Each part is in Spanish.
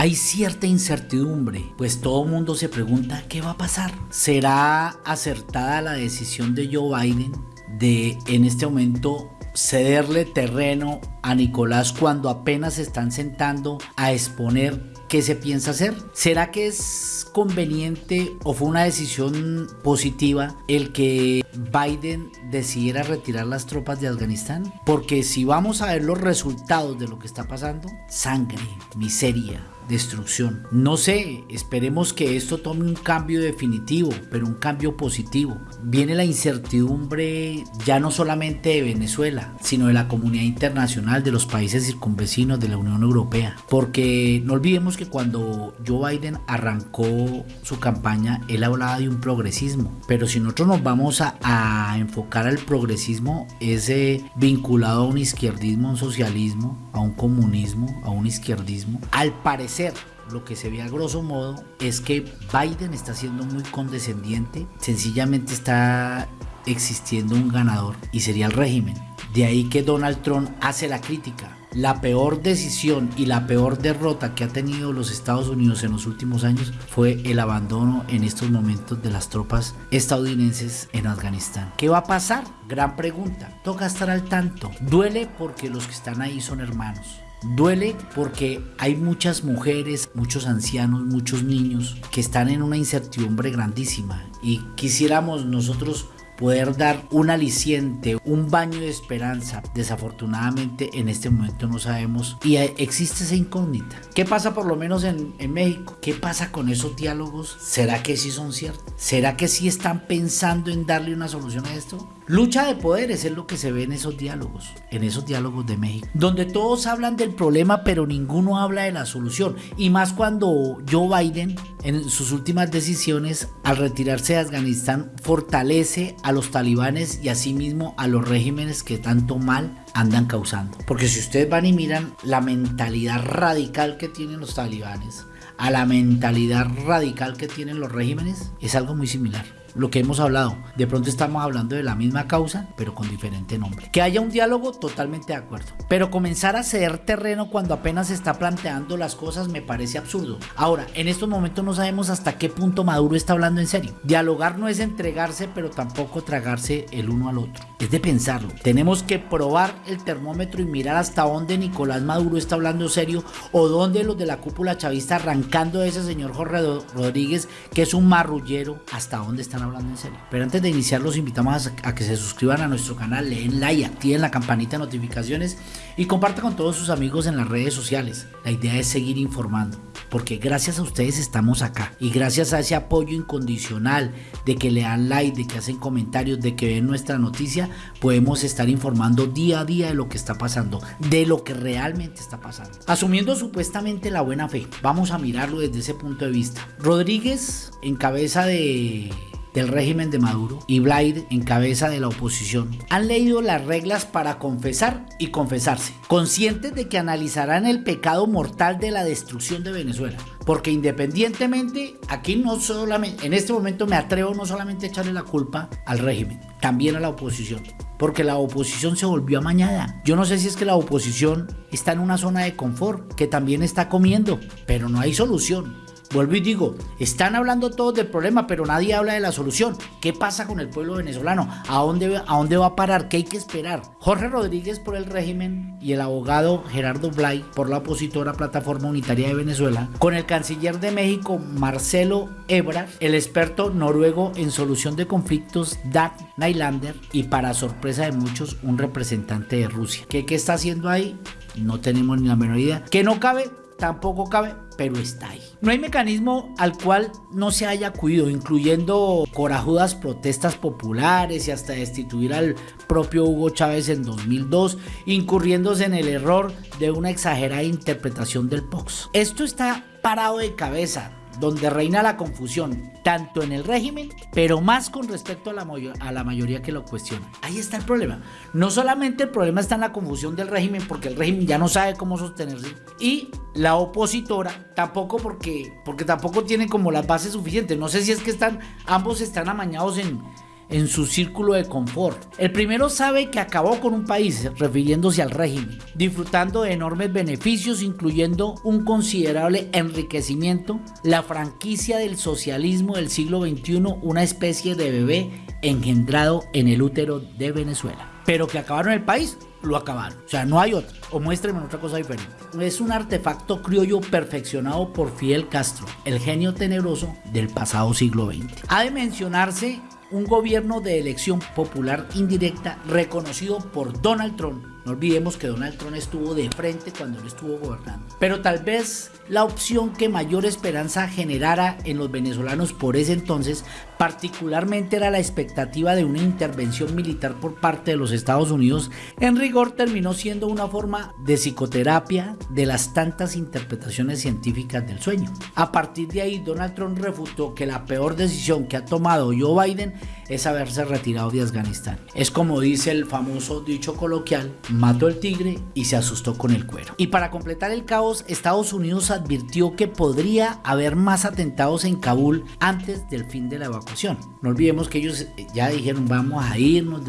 Hay cierta incertidumbre, pues todo el mundo se pregunta qué va a pasar. ¿Será acertada la decisión de Joe Biden de en este momento cederle terreno a Nicolás cuando apenas se están sentando a exponer qué se piensa hacer. ¿Será que es conveniente o fue una decisión positiva el que Biden decidiera retirar las tropas de Afganistán? Porque si vamos a ver los resultados de lo que está pasando, sangre, miseria, destrucción. No sé, esperemos que esto tome un cambio definitivo, pero un cambio positivo. Viene la incertidumbre ya no solamente de Venezuela, sino de la comunidad internacional, de los países circunvecinos, de la Unión Europea. Porque no olvidemos que cuando Joe Biden arrancó su campaña, él hablaba de un progresismo. Pero si nosotros nos vamos a, enfocar al progresismo, es vinculado a un izquierdismo, a un socialismo, a un comunismo, a un izquierdismo. Al parecer, lo que se ve a grosso modo es que Biden está siendo muy condescendiente, sencillamente está existiendo un ganador y sería el régimen. De ahí que Donald Trump hace la crítica. La peor decisión y la peor derrota que ha tenido los Estados Unidos en los últimos años fue el abandono en estos momentos de las tropas estadounidenses en Afganistán. ¿Qué va a pasar? Gran pregunta. Toca estar al tanto. Duele porque los que están ahí son hermanos. Duele porque hay muchas mujeres, muchos ancianos, muchos niños que están en una incertidumbre grandísima y quisiéramos nosotros poder dar un aliciente, un baño de esperanza. Desafortunadamente en este momento no sabemos y existe esa incógnita. ¿Qué pasa por lo menos en, en, México? ¿Qué pasa con esos diálogos? ¿Será que sí son ciertos? ¿Será que sí están pensando en darle una solución a esto? Lucha de poderes es lo que se ve en esos diálogos, en esos diálogos de México, donde todos hablan del problema pero ninguno habla de la solución. Y más cuando Joe Biden en sus últimas decisiones al retirarse de Afganistán fortalece a los talibanes y asimismo a los regímenes que tanto mal andan causando. Porque si ustedes van y miran la mentalidad radical que tienen los talibanes, a la mentalidad radical que tienen los regímenes, es algo muy similar lo que hemos hablado. De pronto estamos hablando de la misma causa, pero con diferente nombre. Que haya un diálogo, totalmente de acuerdo. Pero comenzar a ceder terreno cuando apenas se está planteando las cosas me parece absurdo. Ahora, en estos momentos no sabemos hasta qué punto Maduro está hablando en serio. Dialogar no es entregarse, pero tampoco tragarse el uno al otro. Es de pensarlo. Tenemos que probar el termómetro y mirar hasta dónde Nicolás Maduro está hablando serio o dónde los de la cúpula chavista arrancando ese señor Jorge Rodríguez, que es un marrullero, hasta dónde hablando en serio. Pero antes de iniciar los invitamos a, que se suscriban a nuestro canal, leen like, activen la campanita de notificaciones y compartan con todos sus amigos en las redes sociales. La idea es seguir informando, porque gracias a ustedes estamos acá y gracias a ese apoyo incondicional de que le dan like, de que hacen comentarios, de que ven nuestra noticia, podemos estar informando día a día de lo que está pasando, de lo que realmente está pasando. Asumiendo supuestamente la buena fe, vamos a mirarlo desde ese punto de vista. Rodríguez, en cabeza de del régimen de Maduro y Blair en cabeza de la oposición han leído las reglas para confesar y confesarse, conscientes de que analizarán el pecado mortal de la destrucción de Venezuela. Porque independientemente, aquí no solamente, en este momento me atrevo no solamente a echarle la culpa al régimen, también a la oposición. Porque la oposición se volvió amañada. Yo no sé si es que la oposición está en una zona de confort, que también está comiendo, pero no hay solución. Vuelvo y digo, están hablando todos del problema, pero nadie habla de la solución. ¿Qué pasa con el pueblo venezolano? ¿A dónde, a dónde va a parar? ¿Qué hay que esperar? Jorge Rodríguez por el régimen y el abogado Gerardo Blay por la opositora Plataforma Unitaria de Venezuela, con el canciller de México Marcelo Ebrard, el experto noruego en solución de conflictos Dan Nylander y para sorpresa de muchos un representante de Rusia. ¿Qué, qué está haciendo ahí? No tenemos ni la menor idea. ¿Que no cabe? Tampoco cabe pero está ahí. No hay mecanismo al cual no se haya acudido, incluyendo corajudas protestas populares y hasta destituir al propio Hugo Chávez en 2002, incurriéndose en el error de una exagerada interpretación del POX. Esto está parado de cabeza donde reina la confusión, tanto en el régimen, pero más con respecto a la, mayoría que lo cuestiona. Ahí está el problema. No solamente el problema está en la confusión del régimen, porque el régimen ya no sabe cómo sostenerse, y la opositora tampoco porque, porque tampoco tiene como las bases suficientes. No sé si es que están, ambos están amañados en, en su círculo de confort. El primero sabe que acabó con un país, refiriéndose al régimen, disfrutando de enormes beneficios, incluyendo un considerable enriquecimiento, la franquicia del socialismo del siglo XXI, una especie de bebé engendrado en el útero de Venezuela. Pero que acabaron el país, lo acabaron. O sea, no hay otro. O muéstrenme otra cosa diferente. Es un artefacto criollo perfeccionado por Fidel Castro, el genio tenebroso del pasado siglo XX. Ha de mencionarse un gobierno de elección popular indirecta reconocido por Donald Trump. No olvidemos que Donald Trump estuvo de frente cuando él estuvo gobernando. Pero tal vez la opción que mayor esperanza generara en los venezolanos por ese entonces particularmente era la expectativa de una intervención militar por parte de los Estados Unidos, en rigor terminó siendo una forma de psicoterapia de las tantas interpretaciones científicas del sueño. A partir de ahí, Donald Trump refutó que la peor decisión que ha tomado Joe Biden es haberse retirado de Afganistán. Es como dice el famoso dicho coloquial, mató el tigre y se asustó con el cuero. Y para completar el caos, Estados Unidos advirtió que podría haber más atentados en Kabul antes del fin de la evacuación. No olvidemos que ellos ya dijeron vamos a irnos,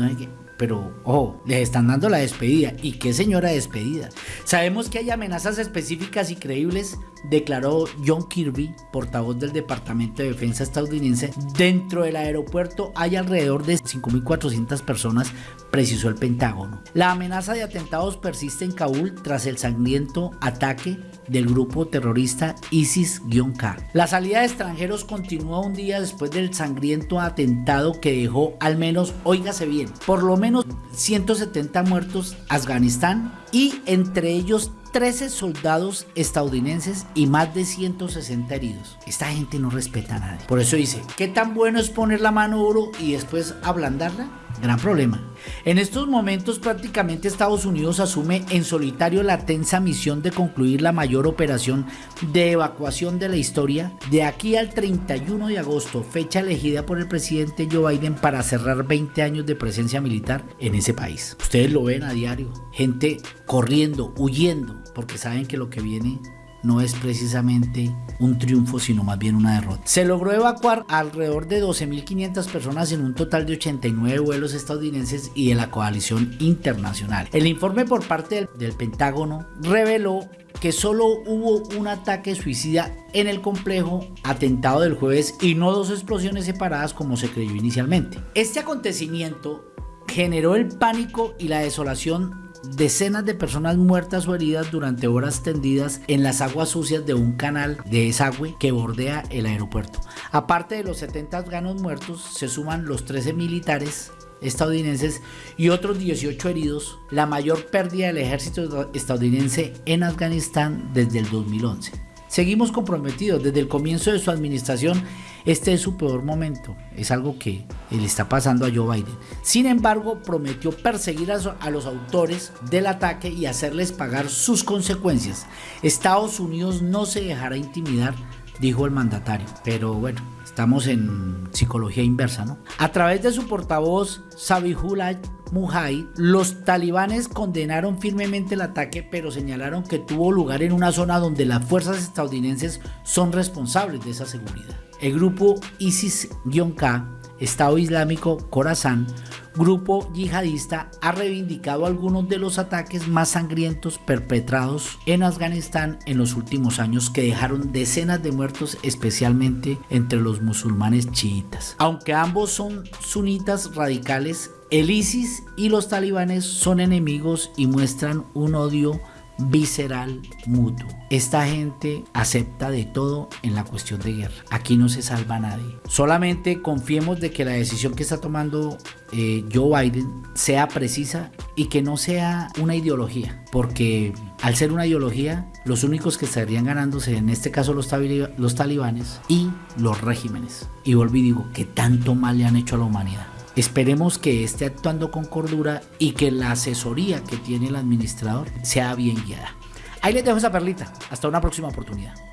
pero ojo, les están dando la despedida. ¿Y qué señora despedida? Sabemos que hay amenazas específicas y creíbles, declaró John Kirby, portavoz del Departamento de Defensa estadounidense. Dentro del aeropuerto hay alrededor de 5.400 personas, precisó el Pentágono. La amenaza de atentados persiste en Kabul tras el sangriento ataque del grupo terrorista ISIS-K. La salida de extranjeros continúa un día después del sangriento atentado que dejó al menos, óigase bien, por lo menos 170 muertos Afganistán y entre ellos 13 soldados estadounidenses y más de 160 heridos. Esta gente no respeta a nadie. Por eso dice, ¿qué tan bueno es poner la mano duro y después ablandarla? Gran problema. En estos momentos prácticamente Estados Unidos asume en solitario la tensa misión de concluir la mayor operación de evacuación de la historia de aquí al 31 de agosto, fecha elegida por el presidente Joe Biden para cerrar 20 años de presencia militar en ese país. Ustedes lo ven a diario, gente corriendo, huyendo, porque saben que lo que viene no es precisamente un triunfo, sino más bien una derrota. Se logró evacuar alrededor de 12.500 personas en un total de 89 vuelos estadounidenses y de la coalición internacional. El informe por parte del, Pentágono reveló que solo hubo un ataque suicida en el complejo atentado del jueves y no dos explosiones separadas como se creyó inicialmente. Este acontecimiento generó el pánico y la desolación decenas de personas muertas o heridas durante horas tendidas en las aguas sucias de un canal de desagüe que bordea el aeropuerto. Aparte de los 70 afganos muertos, se suman los 13 militares estadounidenses y otros 18 heridos, la mayor pérdida del ejército estadounidense en Afganistán desde el 2011. Seguimos comprometidos desde el comienzo de su administración este es su peor momento, es algo que le está pasando a Joe Biden. Sin embargo, prometió perseguir a, los autores del ataque y hacerles pagar sus consecuencias. Estados Unidos no se dejará intimidar, dijo el mandatario. Pero bueno, estamos en psicología inversa, ¿no? A través de su portavoz, Sabihullah Mujahid, los talibanes condenaron firmemente el ataque, pero señalaron que tuvo lugar en una zona donde las fuerzas estadounidenses son responsables de esa seguridad. El grupo ISIS-K, Estado Islámico Khorasan, grupo yihadista, ha reivindicado algunos de los ataques más sangrientos perpetrados en Afganistán en los últimos años que dejaron decenas de muertos especialmente entre los musulmanes chiitas. Aunque ambos son sunitas radicales, el ISIS y los talibanes son enemigos y muestran un odio visceral mutuo. Esta gente acepta de todo en la cuestión de guerra. Aquí no se salva nadie. Solamente confiemos de que la decisión que está tomando eh, Joe Biden sea precisa y que no sea una ideología. Porque al ser una ideología, los únicos que estarían ganándose, en este caso los, los talibanes y los regímenes. Y volví digo, que tanto mal le han hecho a la humanidad. Esperemos que esté actuando con cordura y que la asesoría que tiene el administrador sea bien guiada. Ahí les dejo esa perlita. Hasta una próxima oportunidad.